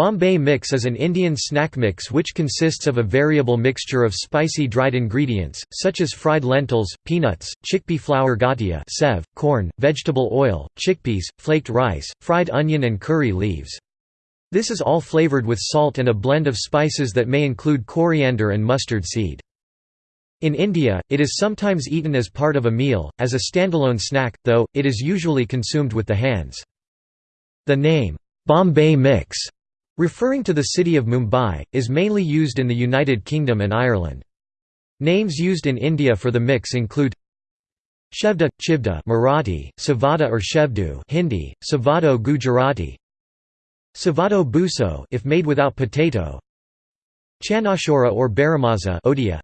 Bombay mix is an Indian snack mix which consists of a variable mixture of spicy dried ingredients, such as fried lentils, peanuts, chickpea flour gathia sev, corn, vegetable oil, chickpeas, flaked rice, fried onion and curry leaves. This is all flavored with salt and a blend of spices that may include coriander and mustard seed. In India, it is sometimes eaten as part of a meal, as a standalone snack, though, it is usually consumed with the hands. The name, Bombay mix referring to the city of Mumbai, is mainly used in the United Kingdom and Ireland. Names used in India for the mix include Shevda, Chivda Marathi, Savada or Shevdu Hindi, Savado Gujarati Savado buso if made without potato Chanashora or Baramaza Odia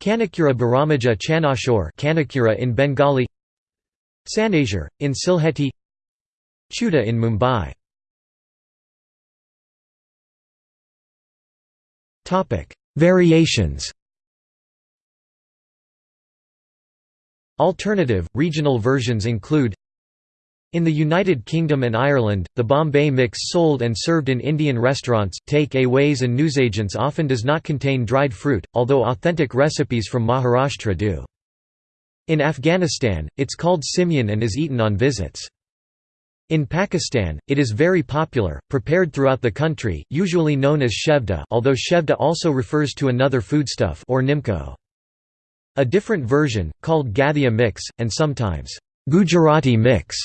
Kanakura Baramaja Chanashore Kanakura in Bengali Sanazure, in Sylheti Chuda in Mumbai Variations Alternative, regional versions include in the United Kingdom and Ireland, the Bombay mix sold and served in Indian restaurants, take-aways and newsagents often does not contain dried fruit, although authentic recipes from Maharashtra do. In Afghanistan, it's called simyan and is eaten on visits. In Pakistan, it is very popular, prepared throughout the country, usually known as shevda although shevda also refers to another foodstuff or nimco. A different version, called gathia mix, and sometimes Gujarati mix,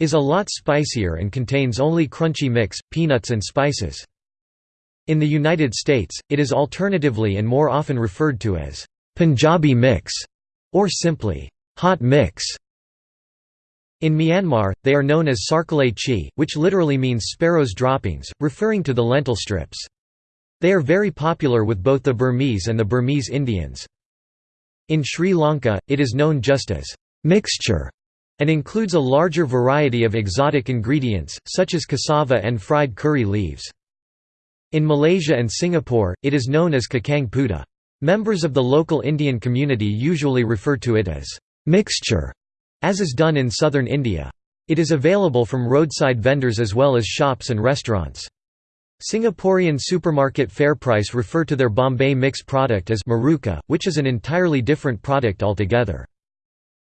is a lot spicier and contains only crunchy mix, peanuts and spices. In the United States, it is alternatively and more often referred to as Punjabi mix, or simply hot mix. In Myanmar, they are known as sarkale chi, which literally means sparrow's droppings, referring to the lentil strips. They are very popular with both the Burmese and the Burmese Indians. In Sri Lanka, it is known just as mixture and includes a larger variety of exotic ingredients, such as cassava and fried curry leaves. In Malaysia and Singapore, it is known as kacang putih. Members of the local Indian community usually refer to it as mixture as is done in southern India. It is available from roadside vendors as well as shops and restaurants. Singaporean supermarket FairPrice refer to their Bombay mix product as maruka, which is an entirely different product altogether.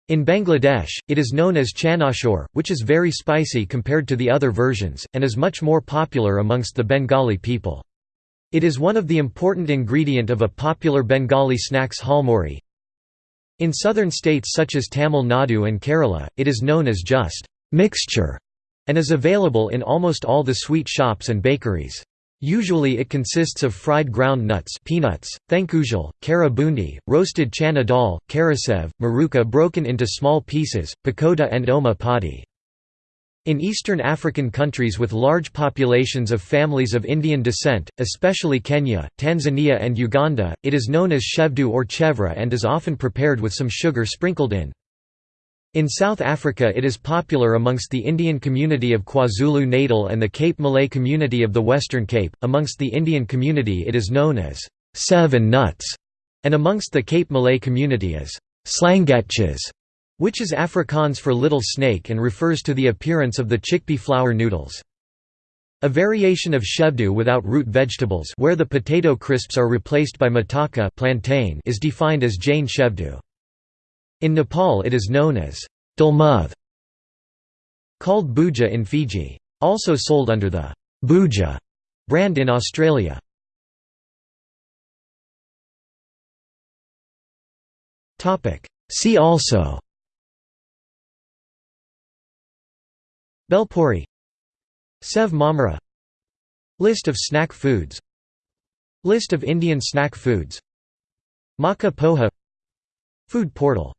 In Bangladesh, it is known as chanashore, which is very spicy compared to the other versions, and is much more popular amongst the Bengali people. It is one of the important ingredient of a popular Bengali snacks halmori, in southern states such as Tamil Nadu and Kerala, it is known as just mixture and is available in almost all the sweet shops and bakeries. Usually it consists of fried ground nuts peanuts, thankujal, kara bundi, roasted chana dal, karasev, maruka broken into small pieces, pakoda and oma padi. In eastern African countries with large populations of families of Indian descent, especially Kenya, Tanzania and Uganda, it is known as shevdu or chevra and is often prepared with some sugar sprinkled in. In South Africa it is popular amongst the Indian community of KwaZulu-Natal and the Cape Malay community of the Western Cape, amongst the Indian community it is known as seven nuts, and amongst the Cape Malay community as slangetjes which is Afrikaans for little snake and refers to the appearance of the chickpea flour noodles. A variation of shevdu without root vegetables where the potato crisps are replaced by mataka plantain is defined as Jain shevdu. In Nepal it is known as dulmuth, called bhuja in Fiji. Also sold under the bhuja brand in Australia. See also Belpuri Sev Mamara List of snack foods List of Indian snack foods Maka poha Food portal